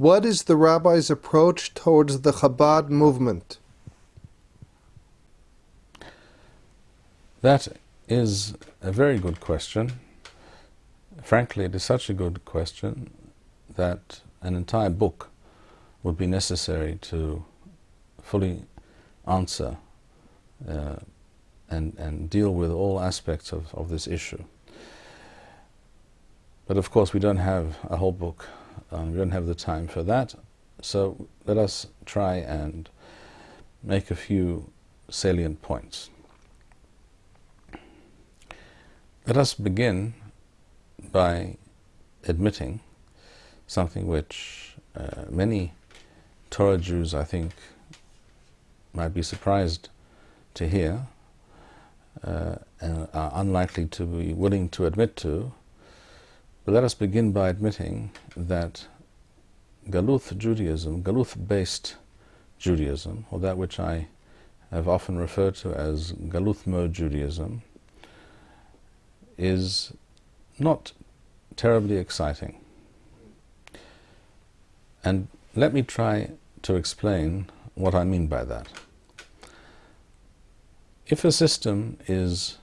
What is the rabbi's approach towards the Chabad movement? That is a very good question. Frankly, it is such a good question that an entire book would be necessary to fully answer uh, and, and deal with all aspects of, of this issue. But of course, we don't have a whole book, um, we don't have the time for that, so let us try and make a few salient points. Let us begin by admitting something which uh, many Torah Jews, I think, might be surprised to hear uh, and are unlikely to be willing to admit to. Let us begin by admitting that Galuth Judaism, Galuth-based Judaism, or that which I have often referred to as Galuth mode Judaism, is not terribly exciting. And let me try to explain what I mean by that. If a system is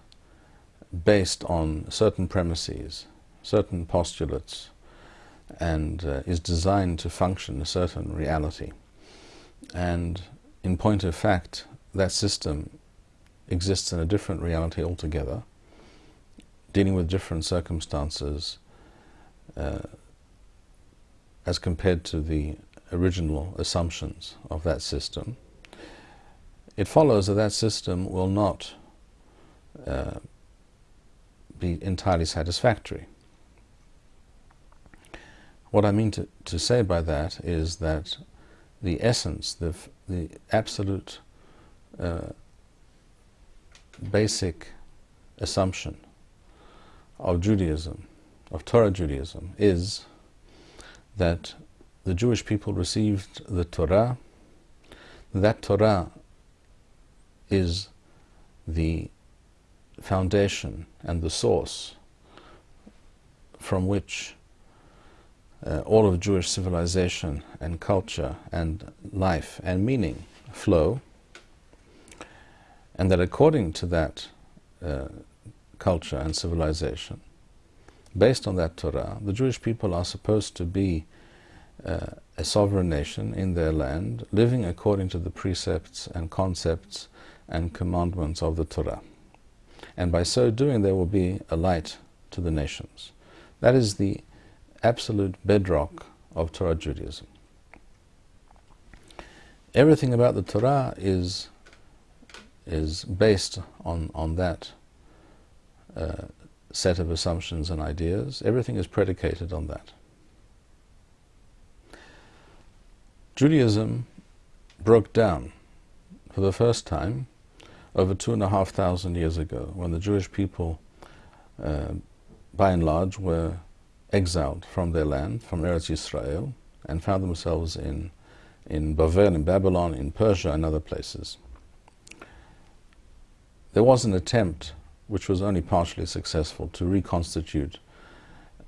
based on certain premises, certain postulates, and uh, is designed to function a certain reality, and in point of fact, that system exists in a different reality altogether, dealing with different circumstances uh, as compared to the original assumptions of that system, it follows that that system will not uh, be entirely satisfactory. What I mean to, to say by that is that the essence, the, the absolute uh, basic assumption of Judaism, of Torah Judaism, is that the Jewish people received the Torah. That Torah is the foundation and the source from which uh, all of Jewish civilization and culture and life and meaning flow, and that according to that uh, culture and civilization, based on that Torah, the Jewish people are supposed to be uh, a sovereign nation in their land, living according to the precepts and concepts and commandments of the Torah. And by so doing, there will be a light to the nations. That is the absolute bedrock of Torah Judaism. Everything about the Torah is, is based on, on that uh, set of assumptions and ideas. Everything is predicated on that. Judaism broke down for the first time over two and a half thousand years ago when the Jewish people, uh, by and large, were exiled from their land, from Eretz Yisrael, and found themselves in, in Babel, in Babylon, in Persia, and other places. There was an attempt which was only partially successful, to reconstitute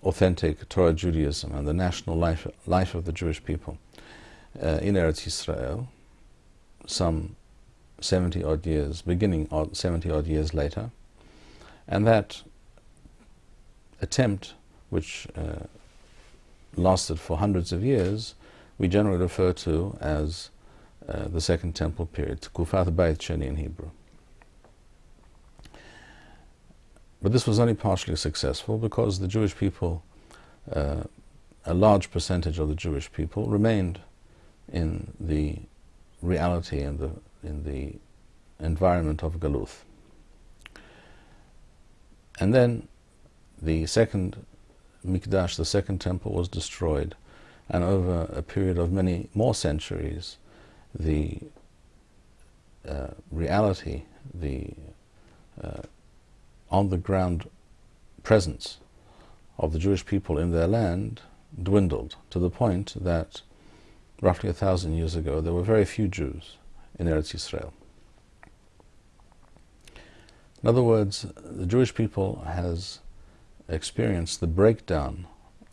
authentic Torah Judaism and the national life, life of the Jewish people uh, in Eretz Yisrael some 70 odd years, beginning 70 odd years later. And that attempt, which uh, lasted for hundreds of years, we generally refer to as uh, the Second Temple period, Kufat Beit Sheni in Hebrew. But this was only partially successful because the Jewish people, uh, a large percentage of the Jewish people, remained in the reality and the, in the environment of Galuth. And then the second Mikdash, the second temple, was destroyed, and over a period of many more centuries, the uh, reality, the uh, on the ground presence of the Jewish people in their land dwindled to the point that roughly a thousand years ago there were very few Jews in Eretz Yisrael. In other words, the Jewish people has experienced the breakdown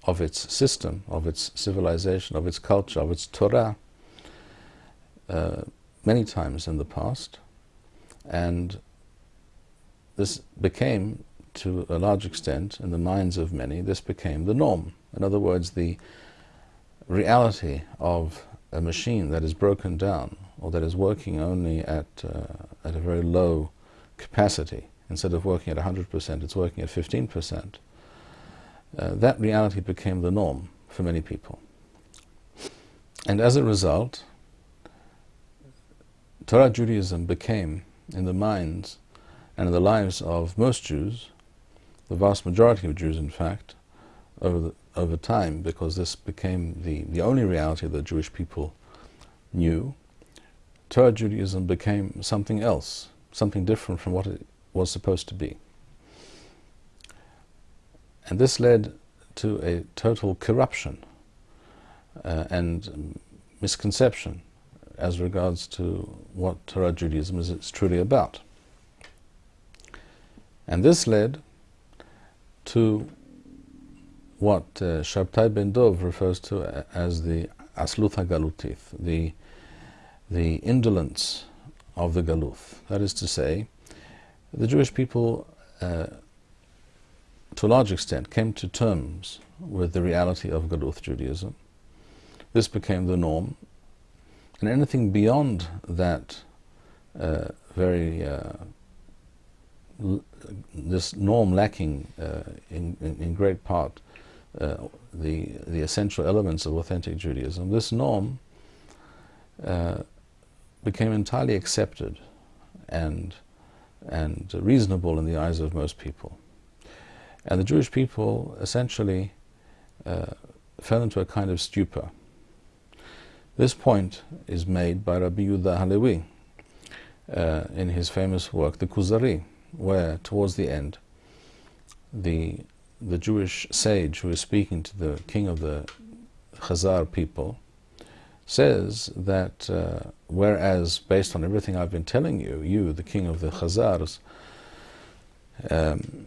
of its system, of its civilization, of its culture, of its Torah, uh, many times in the past, and this became, to a large extent, in the minds of many, this became the norm. In other words, the reality of a machine that is broken down or that is working only at, uh, at a very low capacity, instead of working at 100%, it's working at 15%, uh, that reality became the norm for many people. And as a result, Torah Judaism became, in the minds and in the lives of most Jews, the vast majority of Jews, in fact, over, the, over time, because this became the, the only reality that Jewish people knew, Torah Judaism became something else, something different from what it was supposed to be. And this led to a total corruption uh, and misconception as regards to what Torah Judaism is truly about. And this led to what uh, Shabtai ben Dov refers to as the Asluth Galutif, the, the indolence of the Galuth. That is to say, the Jewish people, uh, to a large extent, came to terms with the reality of Galuth Judaism. This became the norm, and anything beyond that uh, very uh, this norm lacking uh, in, in, in, great part uh, the, the essential elements of authentic Judaism, this norm uh, became entirely accepted and, and reasonable in the eyes of most people. And the Jewish people essentially uh, fell into a kind of stupor. This point is made by Rabbi Yehuda Halevi uh, in his famous work, the Kuzari, where towards the end the the Jewish sage who is speaking to the king of the Khazar people says that uh, whereas based on everything I've been telling you, you, the king of the Khazars, um,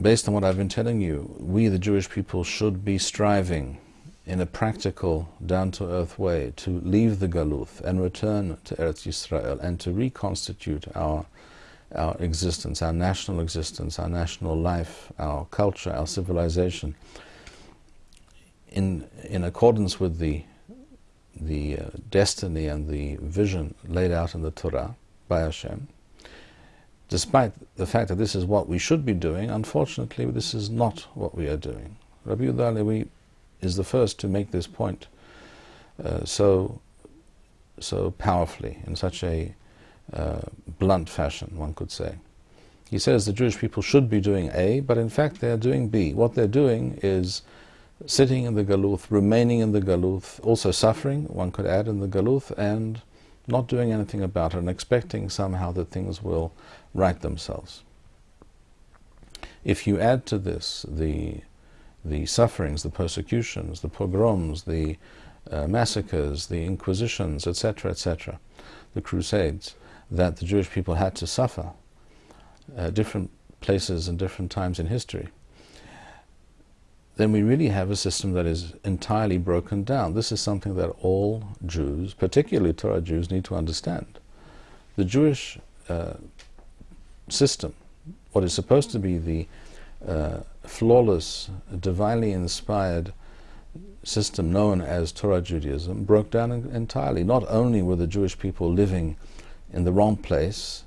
based on what I've been telling you, we, the Jewish people, should be striving in a practical, down-to-earth way to leave the Galuth and return to Eretz Yisrael and to reconstitute our our existence, our national existence, our national life, our culture, our civilization, in, in accordance with the, the uh, destiny and the vision laid out in the Torah by Hashem, despite the fact that this is what we should be doing, unfortunately this is not what we are doing. Rabbi Yehuda is the first to make this point uh, so, so powerfully, in such a uh, blunt fashion, one could say. He says the Jewish people should be doing A, but in fact they are doing B. What they're doing is sitting in the Galuth, remaining in the Galuth, also suffering, one could add, in the Galuth, and not doing anything about it, and expecting somehow that things will right themselves. If you add to this the, the sufferings, the persecutions, the pogroms, the uh, massacres, the inquisitions, etc., etc., the crusades, that the Jewish people had to suffer uh, different places and different times in history, then we really have a system that is entirely broken down. This is something that all Jews, particularly Torah Jews, need to understand. The Jewish uh, system, what is supposed to be the uh, flawless, divinely inspired system known as Torah Judaism, broke down entirely. Not only were the Jewish people living in the wrong place,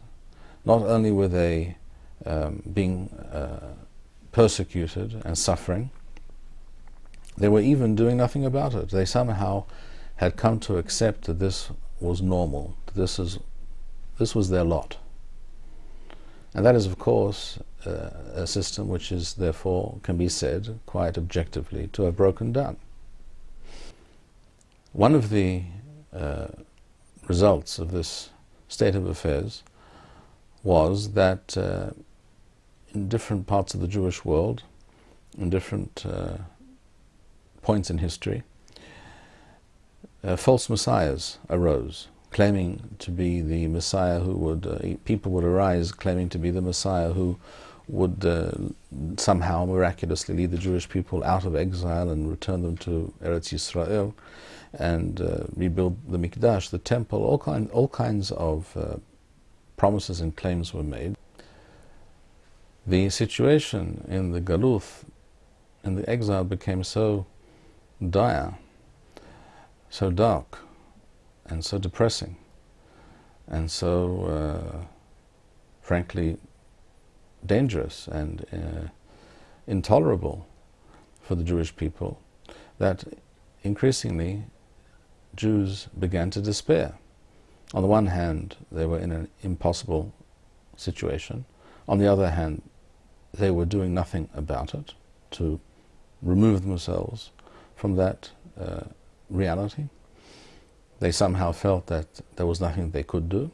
not only were they um, being uh, persecuted and suffering, they were even doing nothing about it. They somehow had come to accept that this was normal, that this, is, this was their lot. And that is, of course, uh, a system which is, therefore, can be said quite objectively to have broken down. One of the uh, results of this state of affairs was that uh, in different parts of the Jewish world, in different uh, points in history, uh, false messiahs arose, claiming to be the messiah who would, uh, people would arise claiming to be the messiah who would uh, somehow miraculously lead the Jewish people out of exile and return them to Eretz Yisrael and uh, rebuild the Mikdash, the temple, all, kind, all kinds of uh, promises and claims were made. The situation in the Galuth, in the exile, became so dire, so dark, and so depressing, and so, uh, frankly, dangerous and uh, intolerable for the Jewish people that increasingly Jews began to despair. On the one hand, they were in an impossible situation. On the other hand, they were doing nothing about it to remove themselves from that uh, reality. They somehow felt that there was nothing they could do.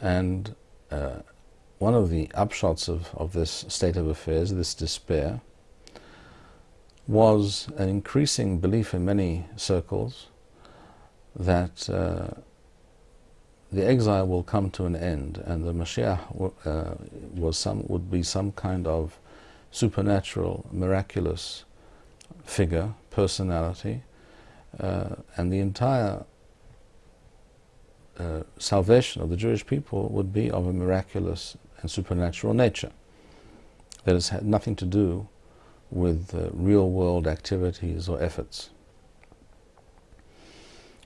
And uh, one of the upshots of, of this state of affairs, this despair, was an increasing belief in many circles that uh, the exile will come to an end and the Mashiach uh, was some, would be some kind of supernatural, miraculous figure, personality, uh, and the entire uh, salvation of the Jewish people would be of a miraculous and supernatural nature. That has had nothing to do with uh, real world activities or efforts.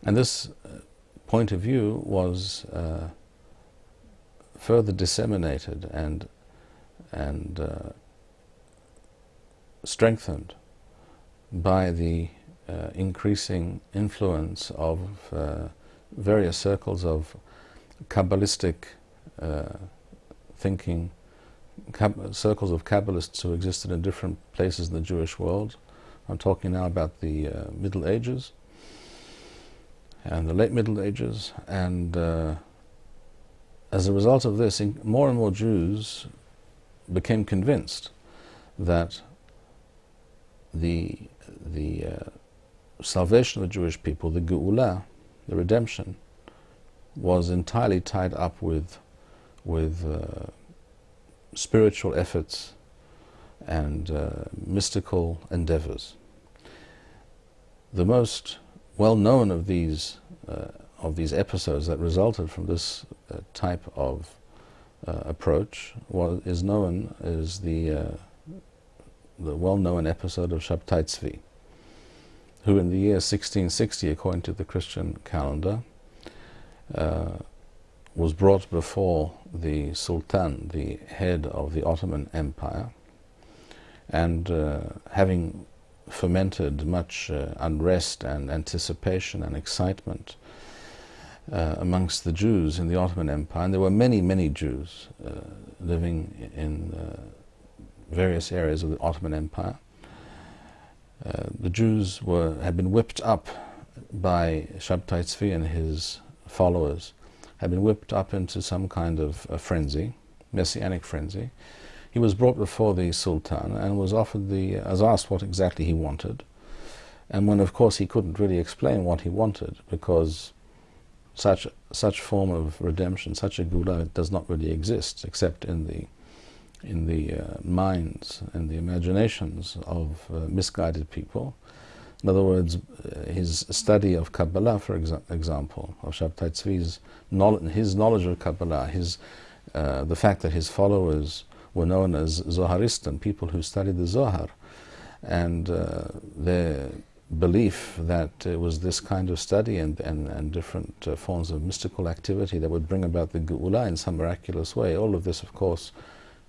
And this uh, point of view was uh, further disseminated and, and uh, strengthened by the uh, increasing influence of uh, various circles of Kabbalistic thinking circles of Kabbalists who existed in different places in the Jewish world. I'm talking now about the uh, Middle Ages and the late Middle Ages, and uh, as a result of this, more and more Jews became convinced that the the uh, salvation of the Jewish people, the Geula, the redemption, was entirely tied up with with uh, spiritual efforts and uh, mystical endeavors. The most well known of these uh, of these episodes that resulted from this uh, type of uh, approach was, is known as the uh, the well-known episode of Shabtai Tzvi, who in the year 1660, according to the Christian calendar, uh, was brought before the Sultan, the head of the Ottoman Empire, and uh, having fomented much uh, unrest and anticipation and excitement uh, amongst the Jews in the Ottoman Empire, and there were many, many Jews uh, living in uh, various areas of the Ottoman Empire. Uh, the Jews were had been whipped up by Shabtai Tzvi and his followers had been whipped up into some kind of frenzy, messianic frenzy. He was brought before the Sultan and was offered the, as asked what exactly he wanted. And when, of course, he couldn't really explain what he wanted because such such form of redemption, such a Geula, does not really exist except in the in the uh, minds and the imaginations of uh, misguided people. In other words, uh, his study of Kabbalah, for exa example, of Shabtai Tzvi's knowledge, his knowledge of Kabbalah, his, uh, the fact that his followers were known as Zoharistan, people who studied the Zohar, and uh, their belief that it was this kind of study and, and, and different uh, forms of mystical activity that would bring about the Geula in some miraculous way. All of this, of course,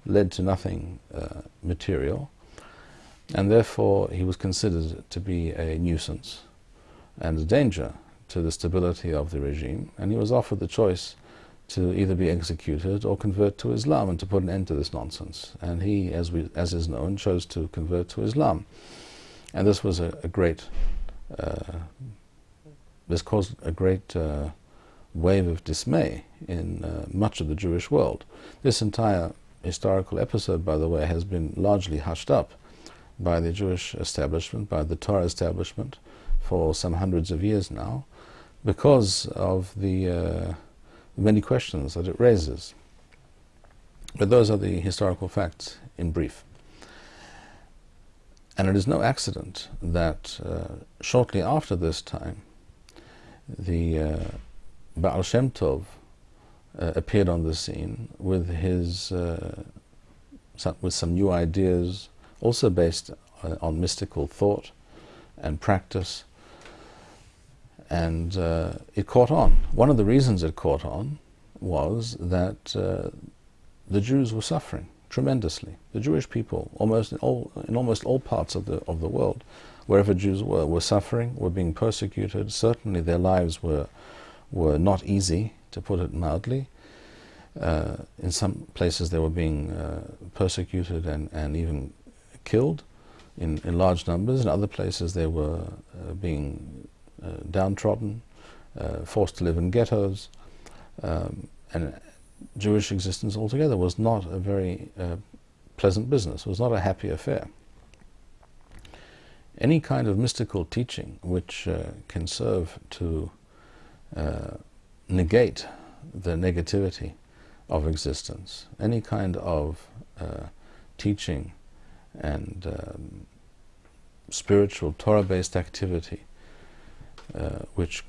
led to nothing uh, material and therefore he was considered to be a nuisance and a danger to the stability of the regime, and he was offered the choice to either be executed or convert to Islam and to put an end to this nonsense. And he, as, we, as is known, chose to convert to Islam. And this was a, a great, uh, this caused a great uh, wave of dismay in uh, much of the Jewish world. This entire historical episode, by the way, has been largely hushed up by the Jewish establishment, by the Torah establishment, for some hundreds of years now, because of the uh, many questions that it raises. But those are the historical facts in brief. And it is no accident that uh, shortly after this time, the uh, Baal Shem Tov uh, appeared on the scene with his uh, some, with some new ideas, also based uh, on mystical thought and practice, and uh, it caught on. One of the reasons it caught on was that uh, the Jews were suffering tremendously. The Jewish people, almost in, all, in almost all parts of the of the world, wherever Jews were, were suffering, were being persecuted. Certainly, their lives were were not easy, to put it mildly. Uh, in some places, they were being uh, persecuted and, and even killed in, in large numbers. In other places, they were uh, being uh, downtrodden, uh, forced to live in ghettos. Um, and Jewish existence altogether was not a very uh, pleasant business, was not a happy affair. Any kind of mystical teaching which can serve to negate the negativity of existence, any kind of uh, teaching and um, spiritual Torah-based activity uh, which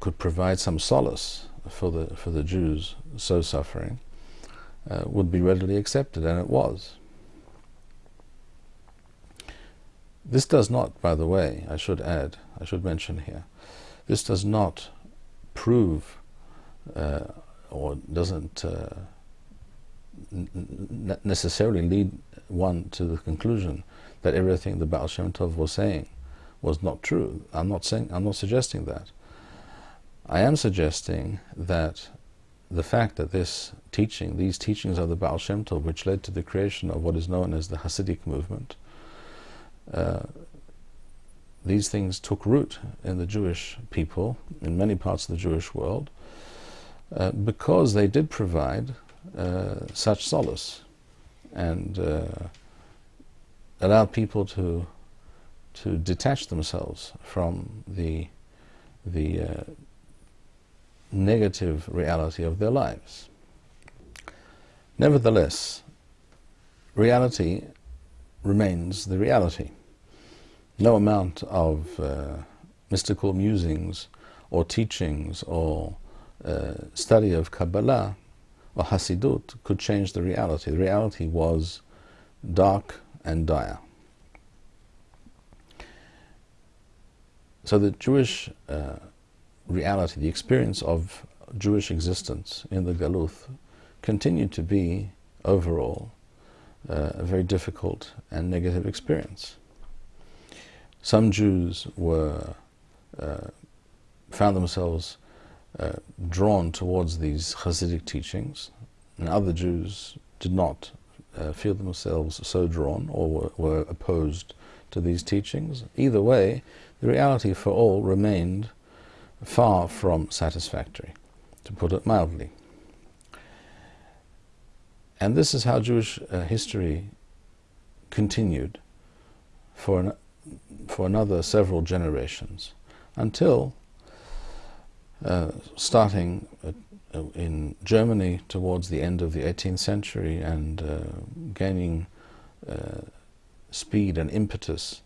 could provide some solace for the for the Jews so suffering uh, would be readily accepted, and it was. This does not, by the way, I should add, I should mention here, this does not prove or doesn't uh, necessarily lead one to the conclusion that everything the Baal Shem Tov was saying was not true. I'm not saying, I'm not suggesting that. I am suggesting that the fact that this teaching, these teachings of the Baal Shem Tov, which led to the creation of what is known as the Hasidic movement, uh, these things took root in the Jewish people, in many parts of the Jewish world, uh, because they did provide uh, such solace and uh, allowed people to to detach themselves from the the uh, negative reality of their lives. Nevertheless, reality remains the reality. No amount of uh, mystical musings or teachings or uh, study of Kabbalah or Hasidut could change the reality. The reality was dark and dire. So the Jewish uh, reality, the experience of Jewish existence in the Galuth continued to be overall uh, a very difficult and negative experience. Some Jews were uh, found themselves uh, drawn towards these Hasidic teachings, and other Jews did not uh, feel themselves so drawn or were, were, opposed to these teachings. Either way, the reality for all remained far from satisfactory, to put it mildly. And this is how Jewish uh, history continued for, an, for another several generations until uh, starting uh, in Germany towards the end of the 18th century and uh, gaining uh, speed and impetus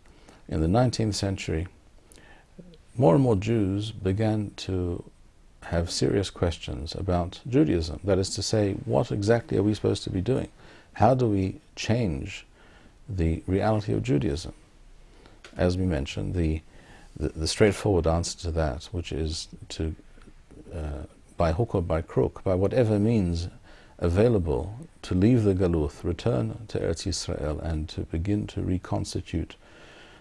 in the 19th century, more and more Jews began to have serious questions about Judaism. That is to say, what exactly are we supposed to be doing? How do we change the reality of Judaism? As we mentioned, the the, straightforward answer to that, which is to, uh, by hook or by crook, by whatever means available, to leave the Galuth, return to Eretz Yisrael, and to begin to reconstitute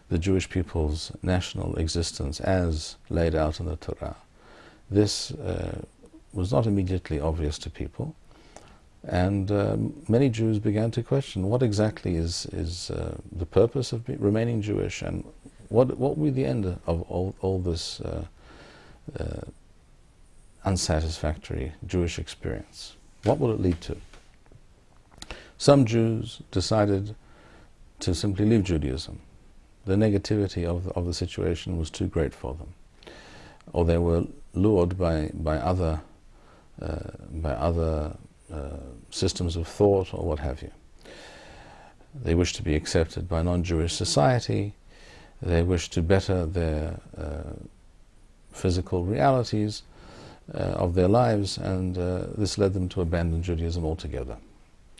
the Jewish people's national existence as laid out in the Torah. This uh, was not immediately obvious to people, and uh, many Jews began to question what exactly is, is uh, the purpose of remaining Jewish and what, what will be the end of all, all this uh, uh, unsatisfactory Jewish experience? What will it lead to? Some Jews decided to simply leave Judaism. The negativity of the, of the situation was too great for them. Or they were lured by, by, other, uh, by other uh, systems of thought or what have you. They wish to be accepted by non-Jewish society. They wish to better their uh, physical realities uh, of their lives, and uh, this led them to abandon Judaism altogether.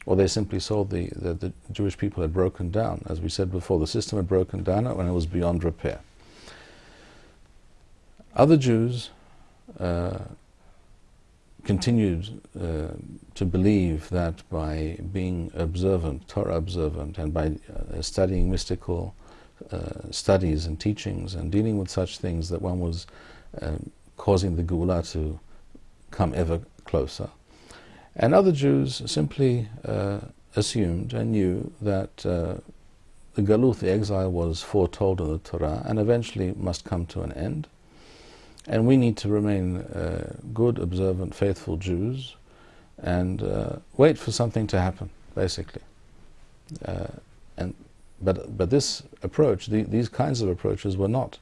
Or they simply saw the, the, the Jewish people had broken down. As we said before, the system had broken down and it was beyond repair. Other Jews uh, continued uh, to believe that by being observant, Torah observant, and by uh, studying mystical uh, studies and teachings and dealing with such things, that one was um, causing the Geulah to come ever closer. And other Jews simply uh, assumed and knew that uh, the Galut, the exile, was foretold in the Torah and eventually must come to an end. And we need to remain uh, good, observant, faithful Jews and uh, wait for something to happen, basically. Uh, and, but, but this approach, the, these kinds of approaches were not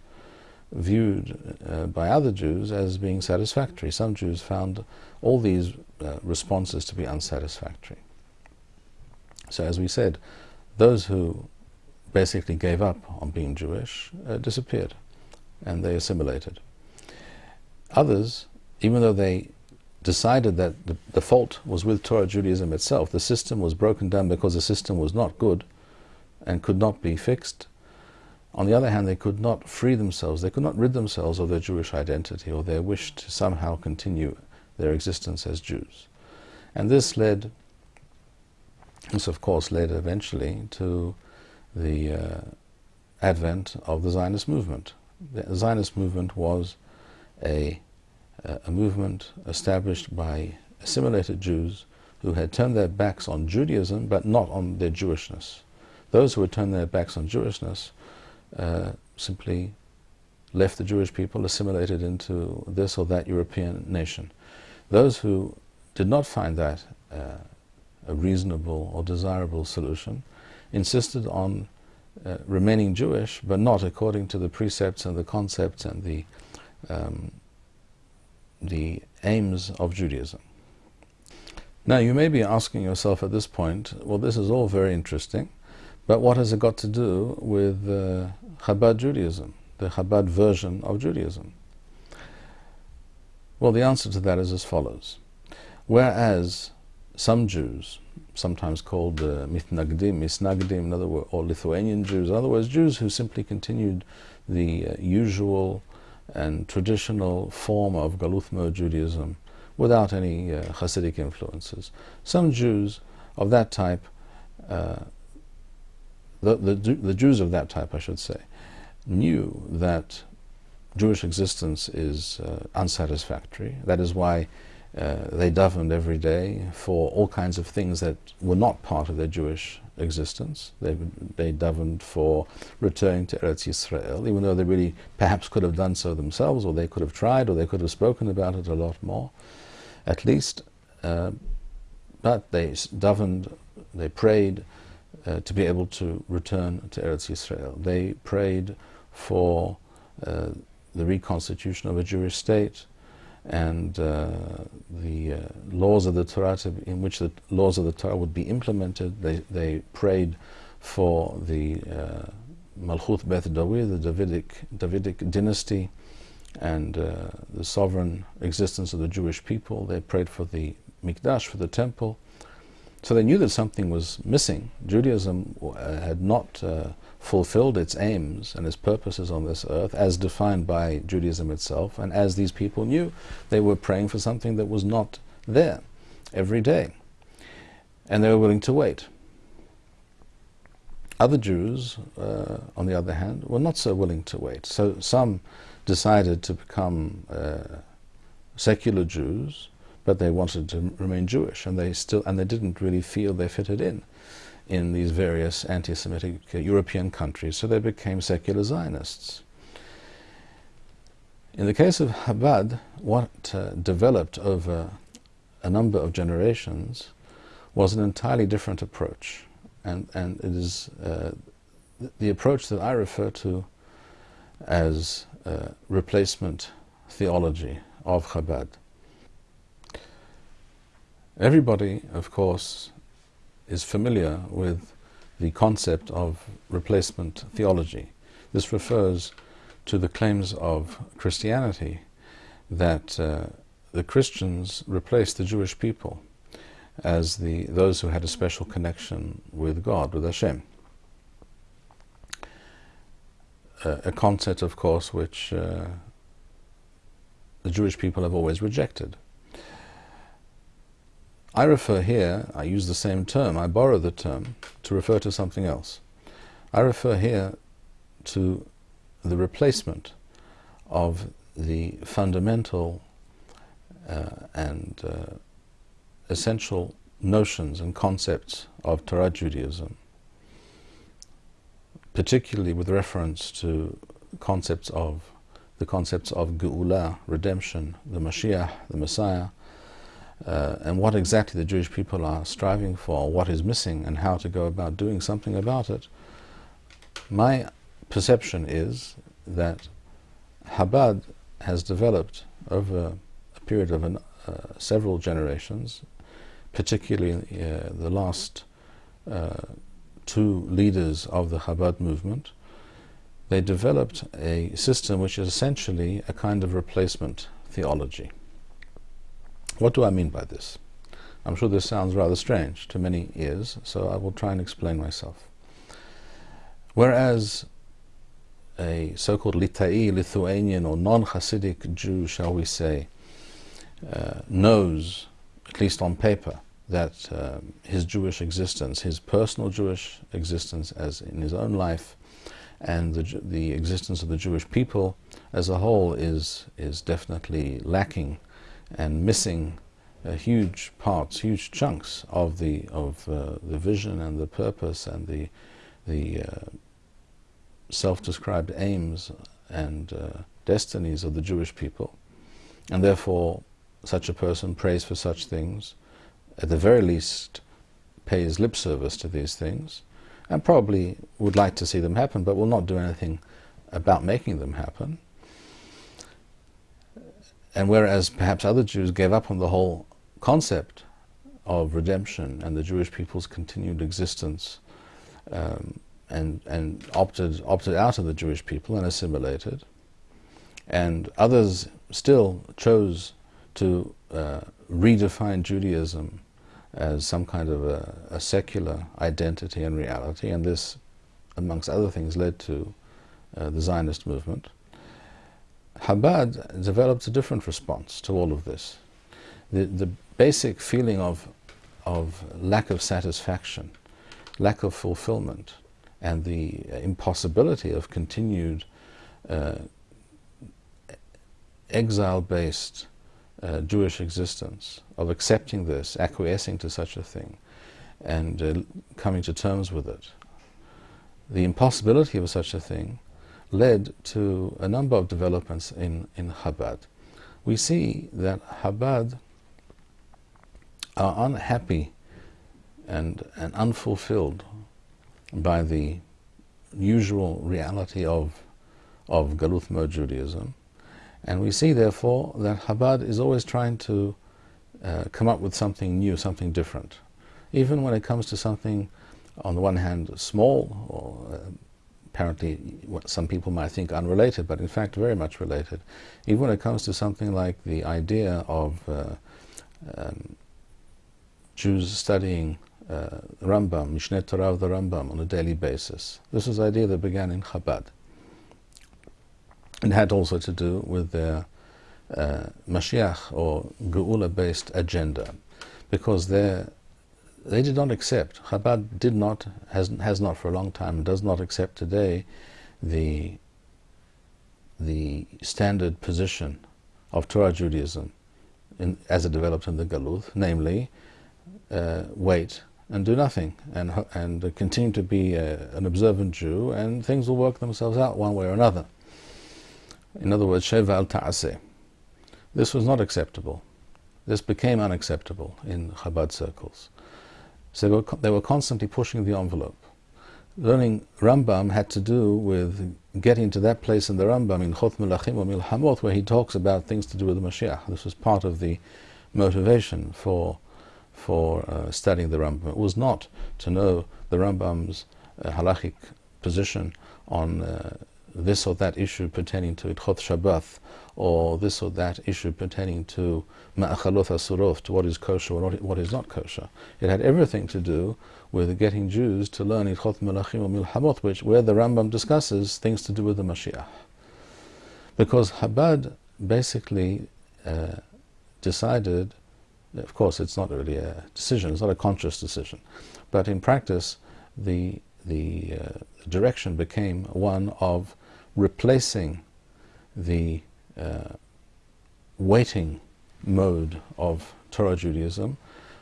viewed uh, by other Jews as being satisfactory. Some Jews found all these uh, responses to be unsatisfactory. So as we said, those who basically gave up on being Jewish uh, disappeared and they assimilated. Others, even though they decided that the, the, fault was with Torah Judaism itself, the system was broken down because the system was not good and could not be fixed. On the other hand, they could not free themselves, they could not rid themselves of their Jewish identity or their wish to somehow continue their existence as Jews. And this led, this of course led eventually to the uh, advent of the Zionist movement. The Zionist movement was a, a movement established by assimilated Jews who had turned their backs on Judaism but not on their Jewishness. Those who had turned their backs on Jewishness uh, simply left the Jewish people, assimilated into this or that European nation. Those who did not find that uh, a reasonable or desirable solution insisted on uh, remaining Jewish, but not according to the precepts and the concepts and the um, the aims of Judaism. Now you may be asking yourself at this point, well this is all very interesting, but what has it got to do with uh, Chabad Judaism, the Chabad version of Judaism? Well the answer to that is as follows. Whereas some Jews, sometimes called uh, Mitnagdim, Misnagdim, in other words, or Lithuanian Jews, in other words, Jews who simply continued the uh, usual and traditional form of Galuth Judaism without any uh, Hasidic influences. Some Jews of that type, uh, the, the, the Jews of that type, I should say, knew that Jewish existence is uh, unsatisfactory. That is why uh, they davened every day for all kinds of things that were not part of their Jewish existence. They, they davened for returning to Eretz Yisrael, even though they really perhaps could have done so themselves, or they could have tried, or they could have spoken about it a lot more, at least. Uh, but they davened, they prayed uh, to be able to return to Eretz Yisrael. They prayed for uh, the reconstitution of a Jewish state, and uh, the uh, laws of the Torah, to, in which the laws of the Torah would be implemented. They, they prayed for the uh, Malchut Beth David, the Davidic, Davidic dynasty, and uh, the sovereign existence of the Jewish people. They prayed for the Mikdash, for the temple. So they knew that something was missing. Judaism uh, had not uh, fulfilled its aims and its purposes on this earth as defined by Judaism itself, and as these people knew, they were praying for something that was not there every day. And they were willing to wait. Other Jews, uh, on the other hand, were not so willing to wait. So some decided to become uh, secular Jews, but they wanted to remain Jewish, and they still and they didn't really feel they fitted in in these various anti-Semitic uh, European countries, so they became secular Zionists. In the case of Chabad, what uh, developed over a number of generations was an entirely different approach. And, and it is uh, the approach that I refer to as uh, replacement theology of Chabad. Everybody, of course, is familiar with the concept of replacement theology. This refers to the claims of Christianity that uh, the Christians replaced the Jewish people as the those who had a special connection with God, with Hashem. Uh, a concept, of course, which uh, the Jewish people have always rejected. I refer here, I use the same term, I borrow the term to refer to something else. I refer here to the replacement of the fundamental uh, and uh, essential notions and concepts of Torah Judaism, particularly with reference to concepts of the concepts of Geula, redemption, the Mashiach, the Messiah, uh, and what exactly the Jewish people are striving for, what is missing, and how to go about doing something about it. My perception is that Chabad has developed over a period of an, uh, several generations, particularly uh, the last uh, two leaders of the Chabad movement, they developed a system which is essentially a kind of replacement theology. What do I mean by this? I'm sure this sounds rather strange to many ears, so I will try and explain myself. Whereas a so-called Litai, Lithuanian or non-Hasidic Jew, shall we say, uh, knows, at least on paper, that uh, his Jewish existence, his personal Jewish existence as in his own life, and the, the existence of the Jewish people as a whole is, is definitely lacking and missing uh, huge parts, huge chunks of the of uh, the vision and the purpose and the the uh, self-described aims and destinies of the Jewish people, and therefore such a person prays for such things, at the very least pays lip service to these things, and probably would like to see them happen, but will not do anything about making them happen. And whereas perhaps other Jews gave up on the whole concept of redemption and the Jewish people's continued existence um, and, and opted, opted out of the Jewish people and assimilated, and others still chose to uh, redefine Judaism as some kind of a, a, secular identity and reality, and this, amongst other things, led to uh, the Zionist movement. Chabad developed a different response to all of this. The, the basic feeling of, of lack of satisfaction, lack of fulfillment, and the impossibility of continued uh, exile-based uh, Jewish existence, of accepting this, acquiescing to such a thing, and uh, coming to terms with it. The impossibility of such a thing led to a number of developments in, in Chabad. We see that Chabad are unhappy and, and unfulfilled by the usual reality of, of Galuth Judaism. And we see, therefore, that Chabad is always trying to uh, come up with something new, something different. Even when it comes to something, on the one hand, small, or uh, apparently what some people might think unrelated, but in fact very much related. Even when it comes to something like the idea of uh, um, Jews studying uh, Rambam, Mishneh Torah of the Rambam on a daily basis. This is an idea that began in Chabad. It had also to do with their uh, Mashiach or Geula-based agenda, because they they did not accept, Chabad did not, has, has not for a long time, does not accept today the, the standard position of Torah Judaism in, as it developed in the Galuth, namely, uh, wait and do nothing and, and continue to be a, an observant Jew and things will work themselves out one way or another. In other words, Shev v'al Ta'aseh. This was not acceptable. This became unacceptable in Chabad circles. So they were, they were constantly pushing the envelope. Learning Rambam had to do with getting to that place in the Rambam Hilchot Melachim or Milhamot where he talks about things to do with the Mashiach. This was part of the motivation for for uh, studying the Rambam. It was not to know the Rambam's uh, halachic position on uh, this or that issue pertaining to Hilchot Shabbat, or this or that issue pertaining to Ma'achalot Asurot, to what is kosher or what is not kosher. It had everything to do with getting Jews to learn Hilchot Melachim or Milhamot, which, where the Rambam discusses things to do with the Mashiach. Because Chabad basically uh, decided, of course it's not really a decision, it's not a conscious decision, but in practice the, the uh, direction became one of replacing the uh, waiting mode of Torah Judaism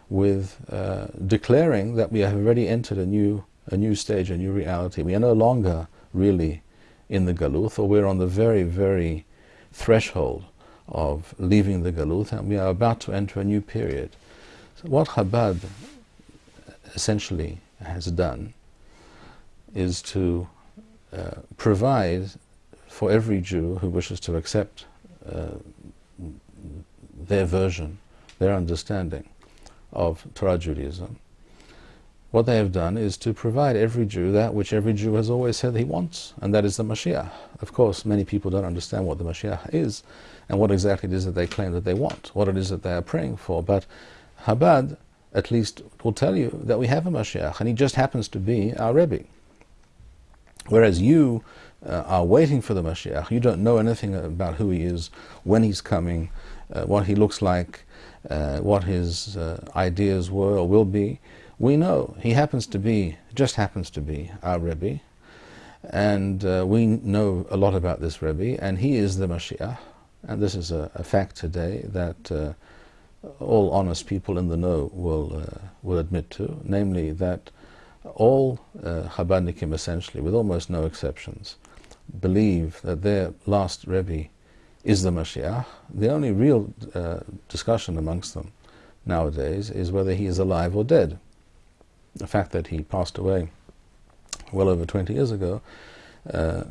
with uh, declaring that we have already entered a new, a new stage, a new reality. We are no longer really in the Galuth, or we're on the very, very threshold of leaving the Galuth, and we are about to enter a new period. So what Chabad essentially has done is to uh, provide for every Jew who wishes to accept uh, their version, their understanding of Torah Judaism, what they have done is to provide every Jew that which every Jew has always said he wants, and that is the Mashiach. Of course, many people don't understand what the Mashiach is and what exactly it is that they claim that they want, what it is that they are praying for. But Chabad, at least, will tell you that we have a Mashiach, and he just happens to be our Rebbe. Whereas you uh, are waiting for the Mashiach. You don't know anything about who he is, when he's coming, uh, what he looks like, uh, what his uh, ideas were or will be. We know he happens to be, just happens to be, our Rebbe, and uh, we know a lot about this Rebbe, and he is the Mashiach. And this is a, a fact today that uh, all honest people in the know will will admit to, namely that all uh, Chabadnikim essentially, with almost no exceptions, believe that their last Rebbe is the Mashiach, the only real uh, discussion amongst them nowadays is whether he is alive or dead. The fact that he passed away well over 20 years ago uh,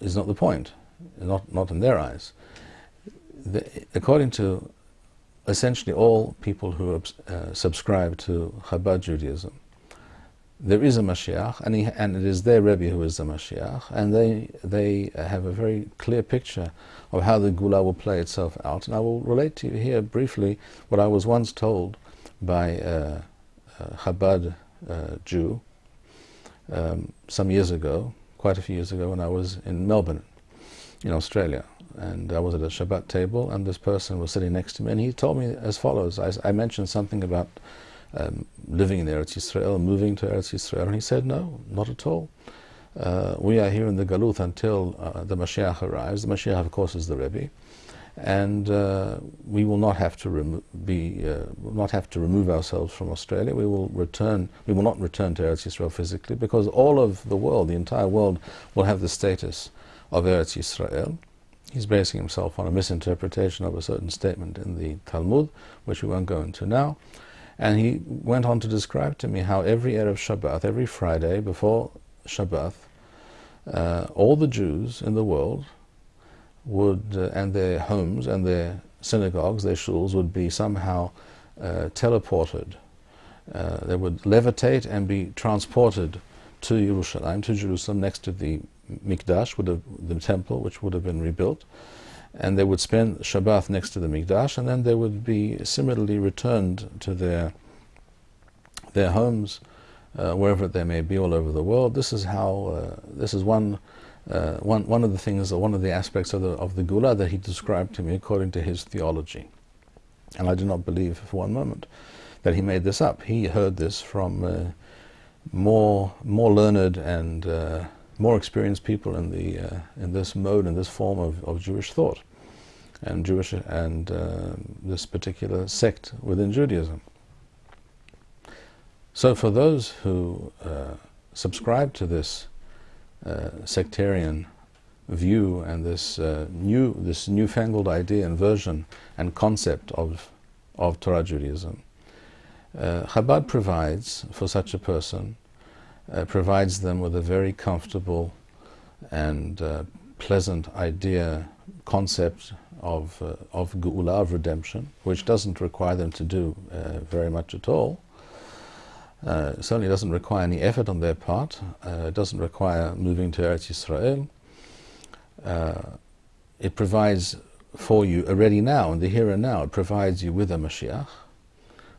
is not the point, not, not in their eyes. The, according to essentially all people who uh, subscribe to Chabad Judaism, there is a Mashiach, and, he, and it is their Rebbe who is the Mashiach, and they, they have a very clear picture of how the Geula will play itself out. And I will relate to you here briefly what I was once told by a, a Chabad uh, Jew um, some years ago, quite a few years ago, when I was in Melbourne, in Australia. And I was at a Shabbat table, and this person was sitting next to me, and he told me as follows. I, I mentioned something about um, living in Eretz Yisrael, moving to Eretz Yisrael? And he said, no, not at all. Uh, we are here in the Galuth until uh, the Mashiach arrives. The Mashiach, of course, is the Rebbe, and uh, we will not have to be uh, not have to remove ourselves from Australia. We will return. We will not return to Eretz Yisrael physically because all of the world, the entire world, will have the status of Eretz Yisrael. He's basing himself on a misinterpretation of a certain statement in the Talmud, which we won't go into now. And he went on to describe to me how every Erev Shabbat, every Friday before Shabbat, uh, all the Jews in the world would, uh, and their homes and their synagogues, their shuls, would be somehow uh, teleported. Uh, they would levitate and be transported to Jerusalem, to Jerusalem, next to the Mikdash, would have, the temple, which would have been rebuilt and they would spend Shabbat next to the Mikdash, and then they would be similarly returned to their their homes, uh, wherever they may be all over the world. This is how uh, this is one. Uh, one, one of the things, or one of the aspects of the, of the Geula that he described to me according to his theology. And I do not believe for one moment that he made this up. He heard this from uh, more, more learned and uh, more experienced people in the uh, in this mode and this form of, of Jewish thought and Jewish and uh, this particular sect within Judaism. So for those who uh, subscribe to this uh, sectarian view and this uh, new this newfangled idea and version and concept of of Torah Judaism, uh, Chabad provides for such a person uh, provides them with a very comfortable and uh, pleasant idea, concept of, uh, of Geula, of redemption, which doesn't require them to do uh, very much at all. Uh, certainly doesn't require any effort on their part. Uh, it doesn't require moving to Eretz Yisrael. Uh, it provides for you already now, in the here and now, it provides you with a Mashiach,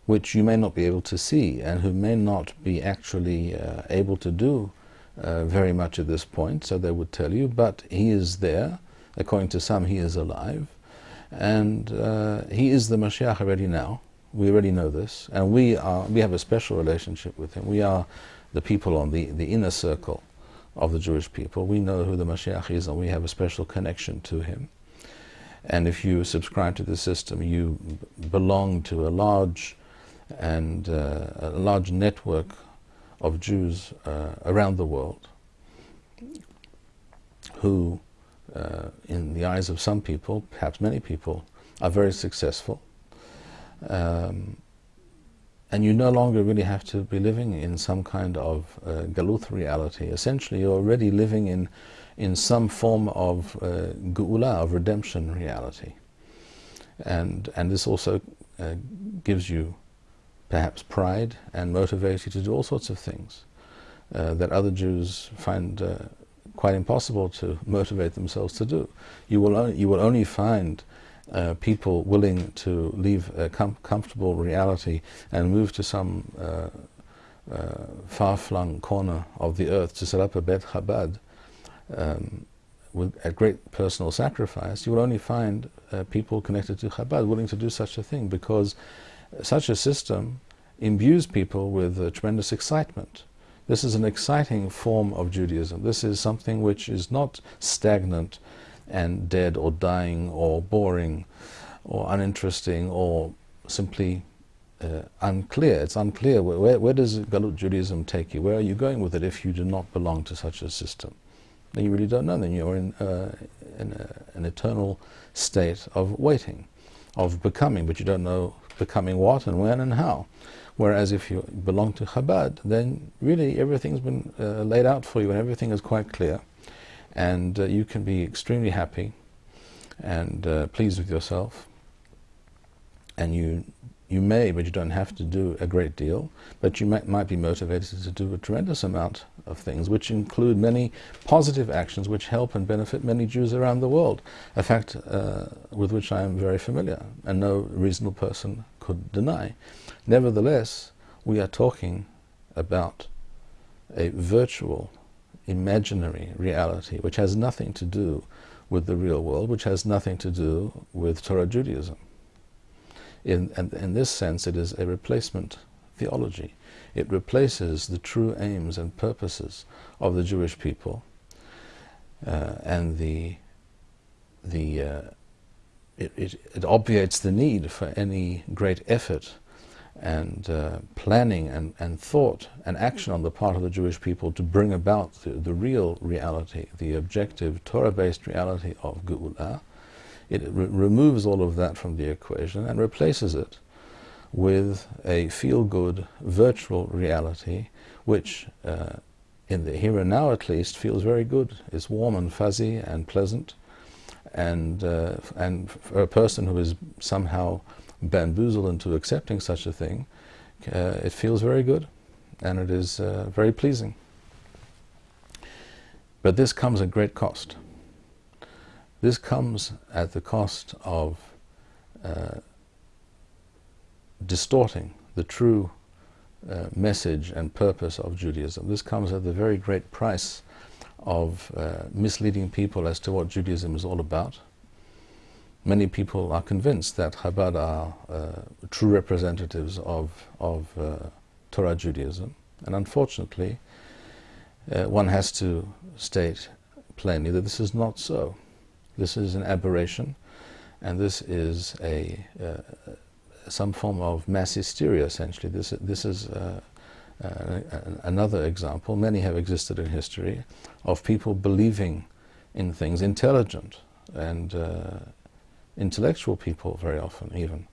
which you may not be able to see and who may not be actually uh, able to do uh, very much at this point, so they would tell you, but he is there. According to some, he is alive. And uh, he is the Mashiach already now. We already know this. And we, are, we have a special relationship with him. We are the people on the, the inner circle of the Jewish people. We know who the Mashiach is and we have a special connection to him. And if you subscribe to the system, you belong to a large and uh, a large network of Jews uh, around the world who, uh, in the eyes of some people, perhaps many people, are very successful. Um, and you no longer really have to be living in some kind of uh, galuth reality. Essentially, you're already living in, in some form of uh, of redemption reality. And, and this also uh, gives you perhaps pride and motivates you to do all sorts of things uh, that other Jews find uh, quite impossible to motivate themselves to do. You will, only, you will only find uh, people willing to leave a com comfortable reality and move to some uh, uh, far-flung corner of the earth to set up a Bet Chabad um, with, at great personal sacrifice, you will only find uh, people connected to Chabad willing to do such a thing because such a system imbues people with tremendous excitement. This is an exciting form of Judaism. This is something which is not stagnant and dead or dying or boring or uninteresting or simply uh, unclear. It's unclear. Where, where, where, does Galut Judaism take you? Where are you going with it if you do not belong to such a system? Then you really don't know. Then you're in, uh, in a, an eternal state of waiting, of becoming, but you don't know becoming what and when and how. Whereas if you belong to Chabad, then really everything's been uh, laid out for you and everything is quite clear and uh, you can be extremely happy and uh, pleased with yourself and you you may but you don't have to do a great deal but you might, might be motivated to do a tremendous amount of things which include many positive actions which help and benefit many Jews around the world a fact uh, with which I am very familiar and no reasonable person could deny nevertheless we are talking about a virtual imaginary reality, which has nothing to do with the real world, which has nothing to do with Torah Judaism. In, and in this sense, it is a replacement theology. It replaces the true aims and purposes of the Jewish people uh, and the, the, uh, it, it, it obviates the need for any great effort and uh, planning and, and thought and action on the part of the Jewish people to bring about the, the real reality, the objective Torah-based reality of Geula, it re removes all of that from the equation and replaces it with a feel-good virtual reality which uh, in the here and now at least feels very good, is warm and fuzzy and pleasant and, uh, and for a person who is somehow bamboozled into accepting such a thing, uh, it feels very good and it is uh, very pleasing. But this comes at great cost. This comes at the cost of uh, distorting the true uh, message and purpose of Judaism. This comes at the very great price of uh, misleading people as to what Judaism is all about many people are convinced that Chabad are uh, true representatives of, of uh, Torah Judaism. And unfortunately, uh, one has to state plainly that this is not so. This is an aberration, and this is a uh, some form of mass hysteria, essentially. This, this is uh, uh, another example, many have existed in history, of people believing in things intelligent and intellectual people very often even,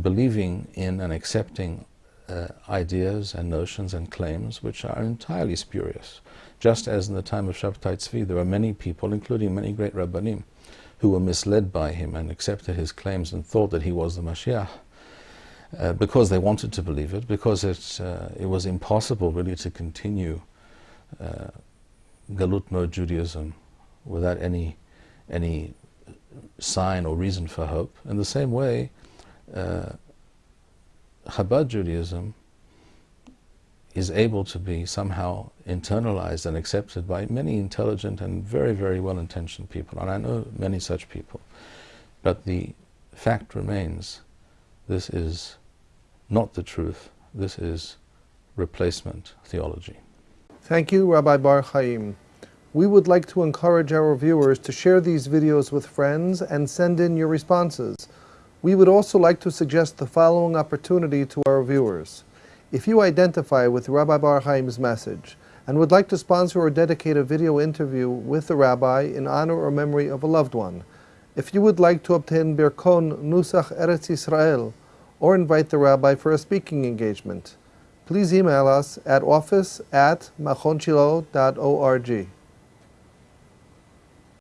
believing in and accepting uh, ideas and notions and claims which are entirely spurious. Just as in the time of Shabtai Tzvi, there were many people, including many great Rabbanim, who were misled by him and accepted his claims and thought that he was the Mashiach. Uh, because they wanted to believe it, because it, uh, it was impossible really to continue uh, Galut mode Judaism without any, any sign or reason for hope. In the same way, uh, Chabad Judaism is able to be somehow internalized and accepted by many intelligent and very, very well-intentioned people. And I know many such people. But the fact remains, this is not the truth. This is replacement theology. Thank you, Rabbi Bar Chaim. We would like to encourage our viewers to share these videos with friends and send in your responses. We would also like to suggest the following opportunity to our viewers. If you identify with Rabbi Bar Chaim's message and would like to sponsor or dedicate a video interview with the rabbi in honor or memory of a loved one, if you would like to obtain Birkon Nusach Eretz Israel or invite the rabbi for a speaking engagement, please email us at office at machonshilo.org.